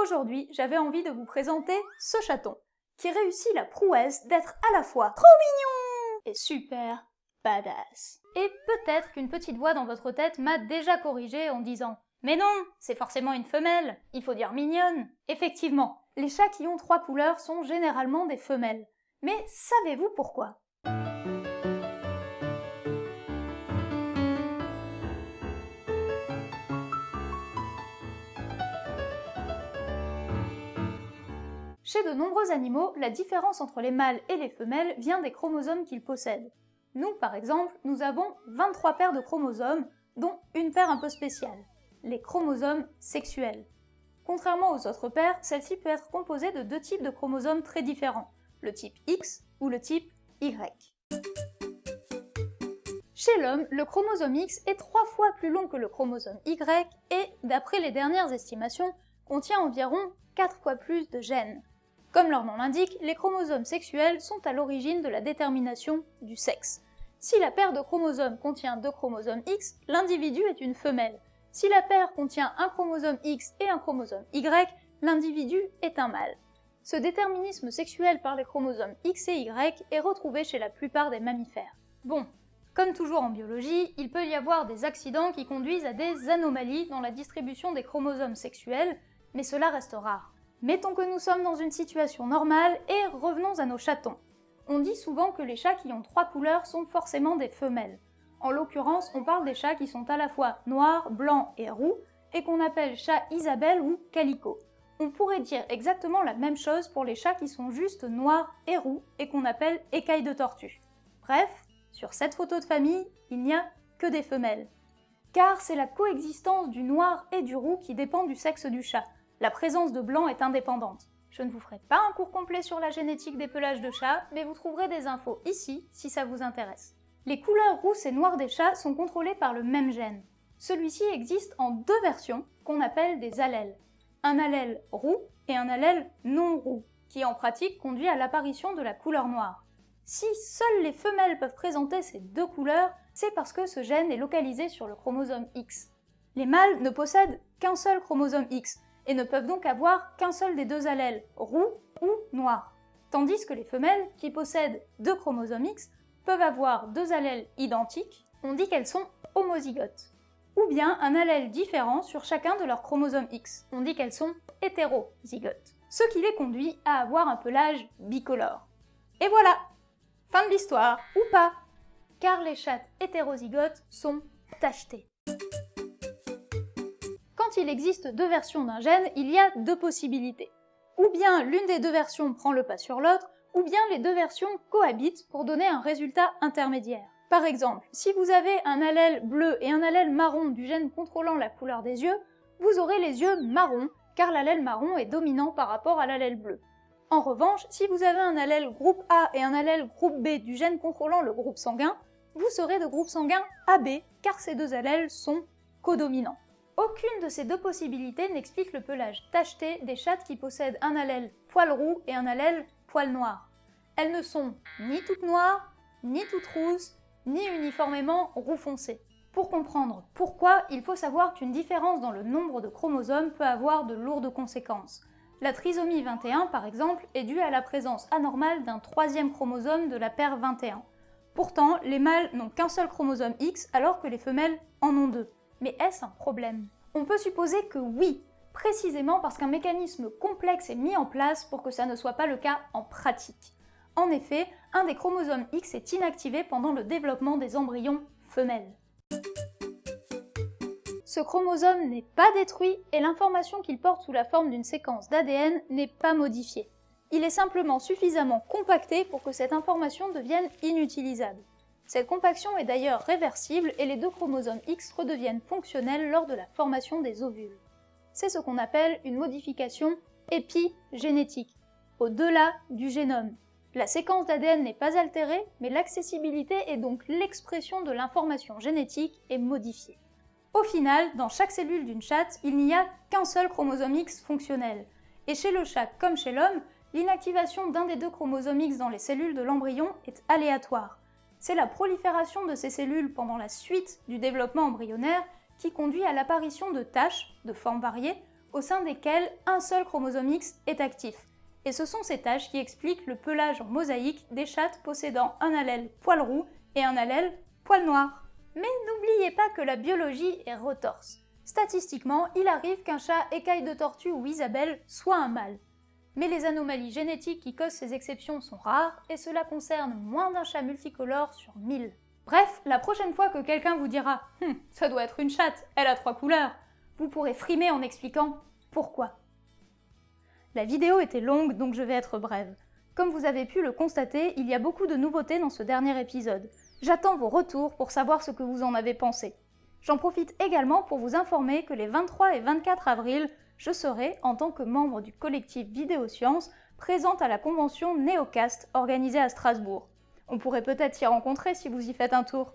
Aujourd'hui, j'avais envie de vous présenter ce chaton, qui réussit la prouesse d'être à la fois trop mignon et super badass. Et peut-être qu'une petite voix dans votre tête m'a déjà corrigé en disant « Mais non, c'est forcément une femelle, il faut dire mignonne ». Effectivement, les chats qui ont trois couleurs sont généralement des femelles. Mais savez-vous pourquoi? Chez de nombreux animaux, la différence entre les mâles et les femelles vient des chromosomes qu'ils possèdent. Nous, par exemple, nous avons 23 paires de chromosomes, dont une paire un peu spéciale, les chromosomes sexuels. Contrairement aux autres paires, celle-ci peut être composée de deux types de chromosomes très différents, le type X ou le type Y. Chez l'homme, le chromosome X est trois fois plus long que le chromosome Y et, d'après les dernières estimations, contient environ 4 fois plus de gènes. Comme leur nom l'indique, les chromosomes sexuels sont à l'origine de la détermination du sexe. Si la paire de chromosomes contient deux chromosomes X, l'individu est une femelle. Si la paire contient un chromosome X et un chromosome Y, l'individu est un mâle. Ce déterminisme sexuel par les chromosomes X et Y est retrouvé chez la plupart des mammifères. Bon, comme toujours en biologie, il peut y avoir des accidents qui conduisent à des anomalies dans la distribution des chromosomes sexuels, mais cela reste rare. Mettons que nous sommes dans une situation normale et revenons à nos chatons. On dit souvent que les chats qui ont trois couleurs sont forcément des femelles. En l'occurrence, on parle des chats qui sont à la fois noirs, blancs et roux, et qu'on appelle chat Isabelle ou calico. On pourrait dire exactement la même chose pour les chats qui sont juste noirs et roux et qu'on appelle écailles de tortue. Bref, sur cette photo de famille, il n'y a que des femelles. Car c'est la coexistence du noir et du roux qui dépend du sexe du chat. La présence de blanc est indépendante. Je ne vous ferai pas un cours complet sur la génétique des pelages de chats, mais vous trouverez des infos ici si ça vous intéresse. Les couleurs rousses et noires des chats sont contrôlées par le même gène. Celui-ci existe en deux versions qu'on appelle des allèles. Un allèle roux et un allèle non roux, qui en pratique conduit à l'apparition de la couleur noire. Si seules les femelles peuvent présenter ces deux couleurs, c'est parce que ce gène est localisé sur le chromosome X. Les mâles ne possèdent qu'un seul chromosome X, et ne peuvent donc avoir qu'un seul des deux allèles, roux ou noir. Tandis que les femelles, qui possèdent deux chromosomes X, peuvent avoir deux allèles identiques, on dit qu'elles sont homozygotes. Ou bien un allèle différent sur chacun de leurs chromosomes X, on dit qu'elles sont hétérozygotes. Ce qui les conduit à avoir un pelage bicolore. Et voilà Fin de l'histoire, ou pas Car les chattes hétérozygotes sont tachetées il existe deux versions d'un gène, il y a deux possibilités. Ou bien l'une des deux versions prend le pas sur l'autre, ou bien les deux versions cohabitent pour donner un résultat intermédiaire. Par exemple, si vous avez un allèle bleu et un allèle marron du gène contrôlant la couleur des yeux, vous aurez les yeux marrons, car l'allèle marron est dominant par rapport à l'allèle bleu. En revanche, si vous avez un allèle groupe A et un allèle groupe B du gène contrôlant le groupe sanguin, vous serez de groupe sanguin AB, car ces deux allèles sont codominants. Aucune de ces deux possibilités n'explique le pelage tacheté des chattes qui possèdent un allèle poil roux et un allèle poil noir. Elles ne sont ni toutes noires, ni toutes rousses, ni uniformément roux foncé. Pour comprendre pourquoi, il faut savoir qu'une différence dans le nombre de chromosomes peut avoir de lourdes conséquences. La trisomie 21, par exemple, est due à la présence anormale d'un troisième chromosome de la paire 21. Pourtant, les mâles n'ont qu'un seul chromosome X alors que les femelles en ont deux. Mais est-ce un problème? On peut supposer que oui, précisément parce qu'un mécanisme complexe est mis en place pour que ça ne soit pas le cas en pratique. En effet, un des chromosomes X est inactivé pendant le développement des embryons femelles. Ce chromosome n'est pas détruit et l'information qu'il porte sous la forme d'une séquence d'ADN n'est pas modifiée. Il est simplement suffisamment compacté pour que cette information devienne inutilisable. Cette compaction est d'ailleurs réversible et les deux chromosomes X redeviennent fonctionnels lors de la formation des ovules. C'est ce qu'on appelle une modification épigénétique, au-delà du génome. La séquence d'ADN n'est pas altérée, mais l'accessibilité et donc l'expression de l'information génétique est modifiée. Au final, dans chaque cellule d'une chatte, il n'y a qu'un seul chromosome X fonctionnel. Et chez le chat comme chez l'homme, l'inactivation d'un des deux chromosomes X dans les cellules de l'embryon est aléatoire. C'est la prolifération de ces cellules pendant la suite du développement embryonnaire qui conduit à l'apparition de taches, de formes variées, au sein desquelles un seul chromosome X est actif. Et ce sont ces tâches qui expliquent le pelage en mosaïque des chattes possédant un allèle poil roux et un allèle poil noir. Mais n'oubliez pas que la biologie est retorse. Statistiquement, il arrive qu'un chat écaille de tortue ou Isabelle soit un mâle. Mais les anomalies génétiques qui causent ces exceptions sont rares, et cela concerne moins d'un chat multicolore sur 1000. Bref, la prochaine fois que quelqu'un vous dira hum, ça doit être une chatte, elle a trois couleurs », vous pourrez frimer en expliquant pourquoi. La vidéo était longue, donc je vais être brève. Comme vous avez pu le constater, il y a beaucoup de nouveautés dans ce dernier épisode. J'attends vos retours pour savoir ce que vous en avez pensé. J'en profite également pour vous informer que les 23 et 24 avril, je serai, en tant que membre du collectif Vidéosciences, présente à la convention Neocast organisée à Strasbourg. On pourrait peut-être s'y rencontrer si vous y faites un tour.